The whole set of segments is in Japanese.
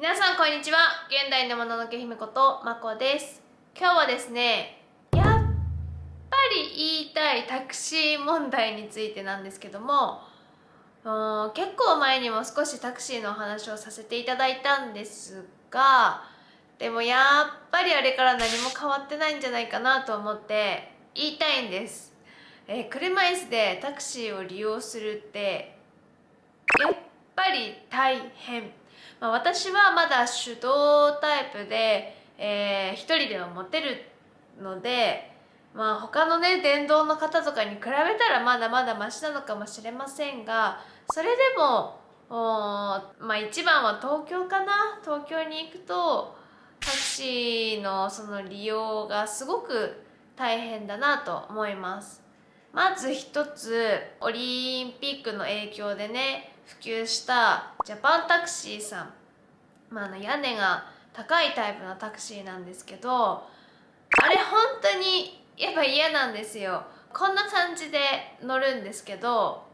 皆さんこんにちは。現代のもののけ姫ことまこです。今日はですねやっぱり言いたいタクシー問題についてなんですけども結構前にも少しタクシーのお話をさせていただいたんですがでもやっぱりあれから何も変わってないんじゃないかなと思って言いたいんです、えー、車椅子でタクシーを利用するってやっぱり大変。まあ、私はまだ手動タイプで、えー、一人では持てるので、まあ、他のね電動の方とかに比べたらまだまだマシなのかもしれませんがそれでもまあ一番は東京かな？東京に行くとタクシーのその利用がすごく大変だなと思います。まず一つオリンピックの影響でね普及したジャパンタクシーさん、まあ、あの屋根が高いタイプのタクシーなんですけどあれ本当にやっぱ嫌なんですよ。こんな感じで乗るんですけど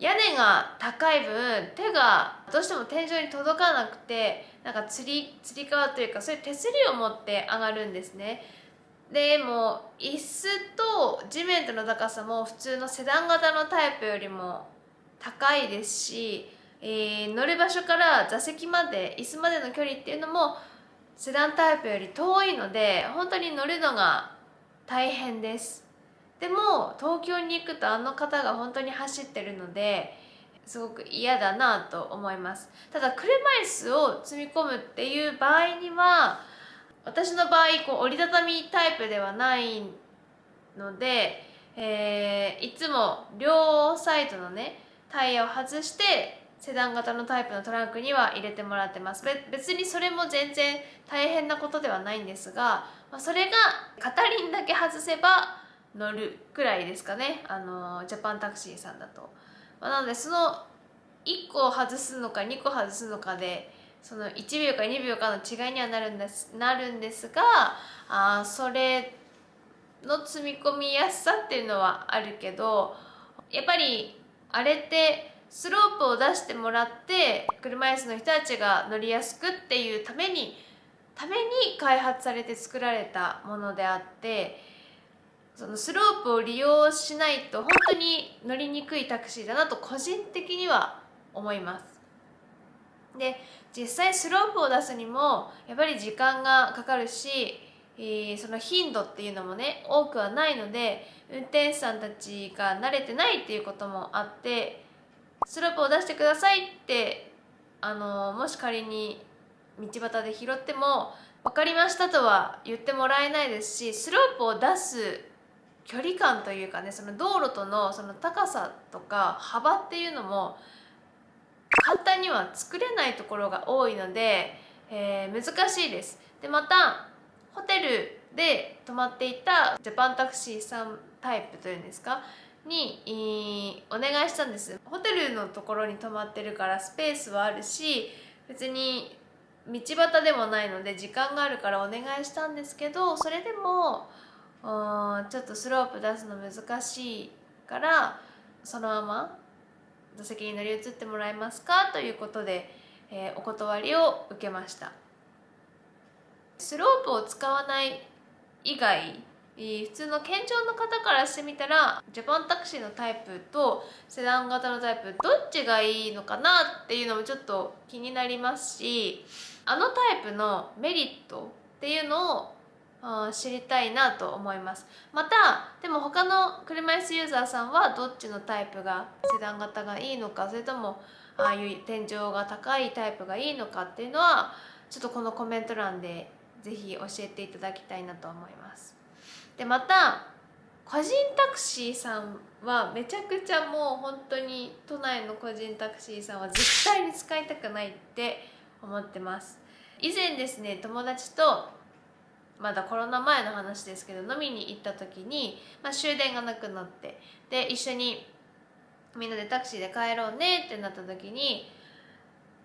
屋根が高い分手がどうしても天井に届かなくてなんかつりつり革というかそういう手すりを持って上がるんですね。でも椅子と地面との高さも普通のセダン型のタイプよりも高いですし、えー、乗る場所から座席まで椅子までの距離っていうのもセダンタイプより遠いので本当に乗るのが大変です。でも東京に行くとあの方が本当に走ってるのですごく嫌だなと思います。ただ車椅子を積み込むっていう場合には私の場合こう折りたたみタイプではないので、えー、いつも両サイドのねタイヤを外してセダン型のタイプのトランクには入れてもらってます。別にそれも全然大変なことではないんですがそれが片輪だけ外せば乗るくらいですかね。あのジャパンタクシーさんだと、まあ、なのでその1個を外すのか2個外すのかでその1秒か2秒かの違いにはなるんですなるんですがあそれの積み込みやすさっていうのはあるけどやっぱりあれってスロープを出してもらって車椅子の人たちが乗りやすくっていうためにために開発されて作られたものであってそのスロープを利用しないと本当に乗りにくいタクシーだなと個人的には思います。で実際スロープを出すにもやっぱり時間がかかるし、えー、その頻度っていうのもね多くはないので運転手さんたちが慣れてないっていうこともあってスロープを出してくださいってあのもし仮に道端で拾っても分かりましたとは言ってもらえないですしスロープを出す距離感というかねその道路とのその高さとか幅っていうのも簡単には作れないところが多いので、えー、難しいです。でまたホテルで泊まっていたジャパンタクシーさんタイプというんですか？にお願いしたんですホテルのところに泊まってるからスペースはあるし別に道端でもないので時間があるからお願いしたんですけどそれでもちょっとスロープ出すの難しいからそのまま座席に乗り移ってもらえますか？ということで、えー、お断りを受けました。スロープを使わない以外普通の健常の方からしてみたらジャパンタクシーのタイプとセダン型のタイプどっちがいいのかなっていうのもちょっと気になりますしあのタイプのメリットっていうのを知りたいなと思います。またでも他の車椅子ユーザーさんはどっちのタイプがセダン型がいいのかそれともああいう天井が高いタイプがいいのかっていうのはちょっとこのコメント欄で是非教えていただきたいなと思います。でまた個人タクシーさんはめちゃくちゃもう本当に都内の個人タクシーさんは絶対に使いたくないって思ってます。以前ですね友達とまだコロナ前の話ですけど飲みに行った時に、まあ、終電がなくなってで一緒にみんなでタクシーで帰ろうねってなった時に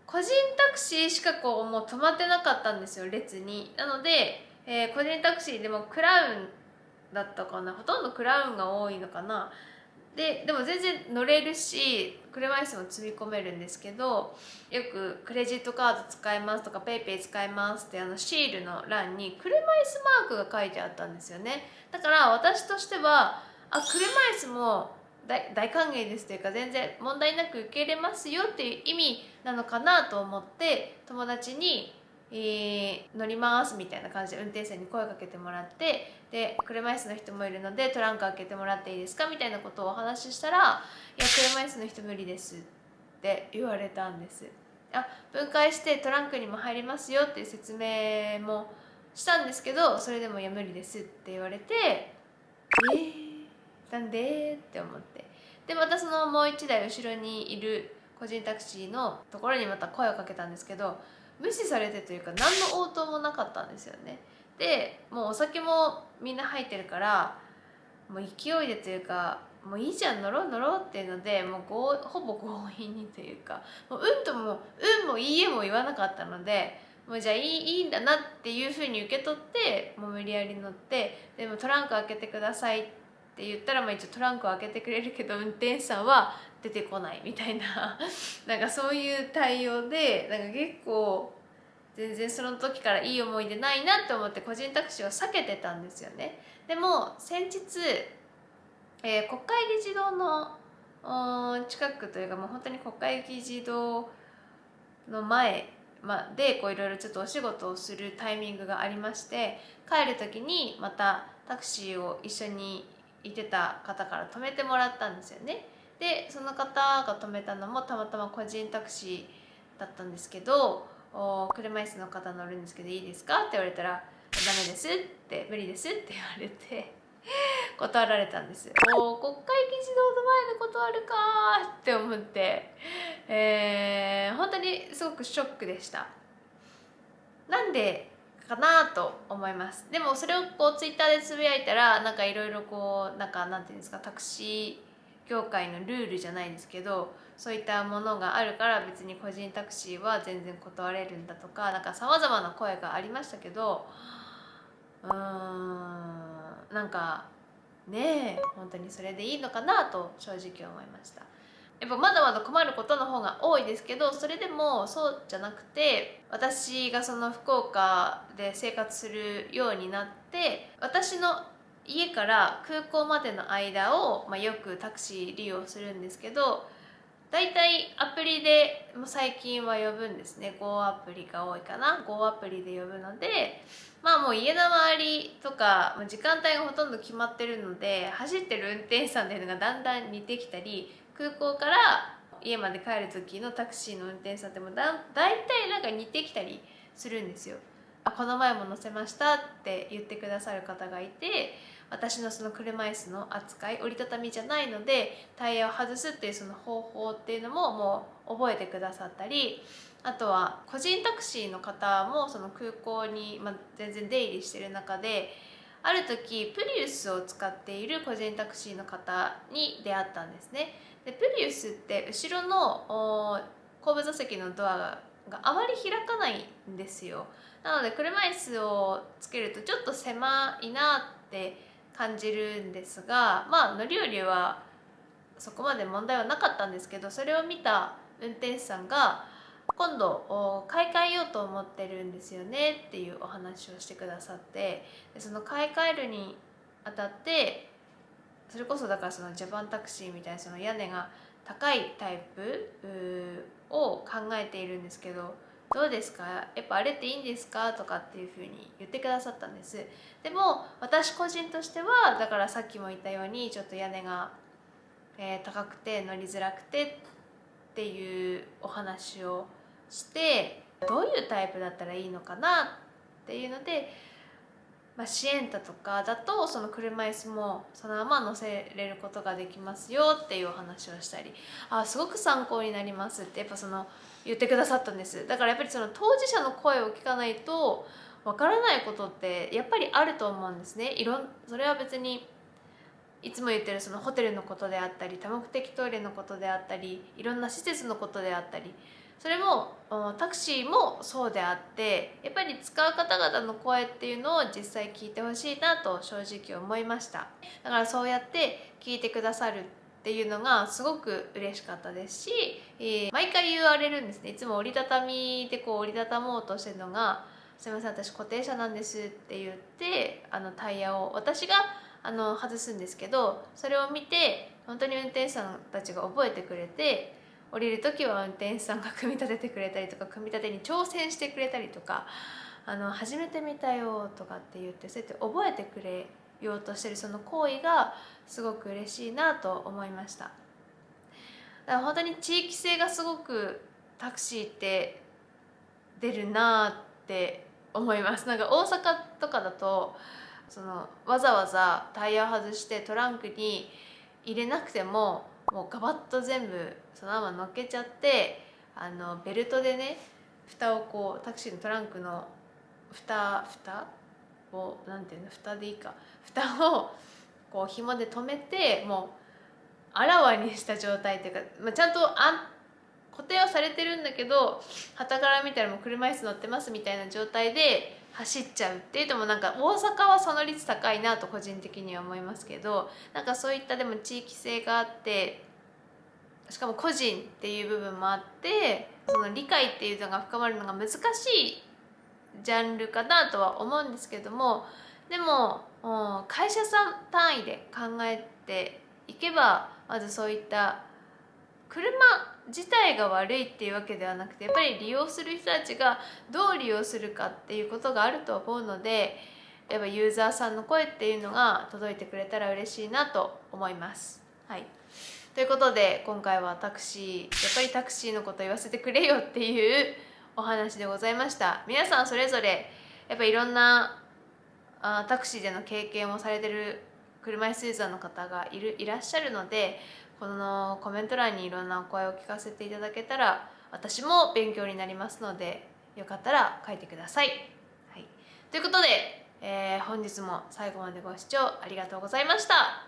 個人タクシーしかこうもう止まってなかったんですよ列に。なので、えー、個人タクシーでもクラウンだったかなほとんどクラウンが多いのかな。ででも全然乗れるし車椅子も積み込めるんですけどよくクレジットカード使いますとか PayPay 使いますってあのシールの欄に車椅子マークが書いてあったんですよね。だから私としてはあ車椅子も大大歓迎ですというか全然問題なく受け入れますよっていう意味なのかなと思って友達にえ、乗りますみたいな感じで運転手さんに声かけてもらってで車椅子の人もいるのでトランク開けてもらっていいですか？みたいなことをお話ししたら「いや車椅子の人無理です」って言われたんですあ分解してトランクにも入りますよっていう説明もしたんですけどそれでも「いや無理です」って言われて「えー、なんで?」って思って。でまたそのもう一台後ろにいる個人タクシーのところにまた声をかけたんですけど無視されてというか何の応答もなかったんですよね。でもうお酒もみんな入ってるからもう勢いでというかもういいじゃん乗ろう乗ろうっていうのでもうほぼ強引にというかもううんともうんもいいえも言わなかったのでもうじゃあいいいいんだなっていうふうに受け取ってもう無理やり乗ってでもトランク開けてくださいって言ったらまあ一応トランクを開けてくれるけど運転手さんは出てこないみたいな。なんかそういう対応でなんか結構全然その時からいい思い出ないなって思って個人タクシーを避けてたんですよね。でも先日、えー、国会議事堂の近くというかもう本当に国会議事堂の前ま、でこういろいろちょっとお仕事をするタイミングがありまして帰る時にまたタクシーを一緒にいてた方から止めてもらったんですよね。でその方が止めたのもたまたま個人タクシーだったんですけど車椅子の方乗るんですけどいいですか？って言われたらダメですって無理ですって言われて 断られたんですお国会議事堂の前で断るかって思って、えー、本当にすごくショックでした。なんでかなと思います。でもそれをこうツイッターでつぶやいたらなんかいろいろこうなんかなんていうんですかタクシー業界のルールじゃないですけどそういったものがあるから別に個人タクシーは全然断れるんだとかなんかさまざまな声がありましたけどうーんなんかねえ本当にそれでいいのかなと正直思いました。やっぱまだまだ困ることの方が多いですけどそれでもそうじゃなくて私がその福岡で生活するようになって私の家から空港までの間を、まあ、よくタクシー利用するんですけど大体アプリでも最近は呼ぶんですね Go アプリが多いかな Go アプリで呼ぶのでまあもう家の周りとか時間帯がほとんど決まってるので走ってる運転手さんっていうのがだんだん似てきたり空港から家まで帰る時のタクシーの運転手さんってもだ大体なんか似てきたりするんですよ。この前も乗せましたって言ってくださる方がいて私のその車椅子の扱い折りたたみじゃないのでタイヤを外すっていうその方法っていうのももう覚えてくださったりあとは個人タクシーの方もその空港に、まあ、全然出入りしてる中である時プリウスを使っている個人タクシーの方に出会ったんですね。でプリウスって後ろの後部座席のドアがあまり開かないんですよ。なので車椅子をつけるとちょっと狭いなって感じるんですがまあ乗り降りはそこまで問題はなかったんですけどそれを見た運転手さんが今度買い替えようと思ってるんですよねっていうお話をしてくださってでその買い替えるにあたってそれこそだからそのジャパンタクシーみたいなその屋根が高いタイプを考えているんですけどどうですか？やっぱあれっていいんですか？とかっていうふうに言ってくださったんです。でも私個人としてはだからさっきも言ったようにちょっと屋根が、え、高くて乗りづらくてっていうお話をしてどういうタイプだったらいいのかな？っていうのでまあ、シエンタとかだとその車椅子もそのまま乗せれることができますよっていうお話をしたりあすごく参考になりますってやっぱその言ってくださったんです。だからやっぱりその当事者の声を聞かないとわからないことってやっぱりあると思うんですね。いろんそれは別にいつも言ってるそのホテルのことであったり多目的トイレのことであったりいろんな施設のことであったりそれもタクシーもそうであってやっぱり使う方々の声っていうのを実際聞いてほしいなと正直思いました。だからそうやって聞いてくださるっていうのがすごく嬉しかったですし、えー、毎回言われるんですね。いつも折りたたみでこう折りたたもうとしてるのが「すいません私固定車なんです」って言ってあのタイヤを私があの外すんですけどそれを見て本当に運転手さんたちが覚えてくれて降りる時は運転手さんが組み立ててくれたりとか組み立てに挑戦してくれたりとか「あの初めて見たよ」とかって言ってそうやって覚えてくれようとしてるその行為がすごく嬉しいなと思いました。だから本当に地域性がすごくタクシーって出るなって思います。なんか大阪とかだとそのわざわざタイヤを外してトランクに入れなくてももうガバッと全部そのまま乗っけちゃってあのベルトでね蓋をこうタクシーのトランクの蓋蓋？をなんていうの？蓋でいいか。蓋をこう紐で留めてもうあらわにした状態っていうか、まあ、ちゃんとあ固定はされてるんだけど旗から見たらもう車椅子乗ってますみたいな状態で走っちゃうっていうともなんか大阪はその率高いなと個人的には思いますけどなんかそういったでも地域性があってしかも個人っていう部分もあってその理解っていうのが深まるのが難しいジャンルかなとは思うんですけどもでも会社さん単位で考えていけばまずそういった車自体が悪いっていうわけではなくてやっぱり利用する人たちがどう利用するかっていうことがあると思うのでやっぱユーザーさんの声っていうのが届いてくれたら嬉しいなと思います。はいということで今回はタクシーやっぱりタクシーのこと言わせてくれよっていうお話でございました皆さんそれぞれやっぱいろんなあタクシーでの経験をされてる車椅子ユーザーの方がいるいらっしゃるのでこのコメント欄にいろんなお声を聞かせていただけたら私も勉強になりますのでよかったら書いてください。はい、ということで、えー、本日も最後までご視聴ありがとうございました。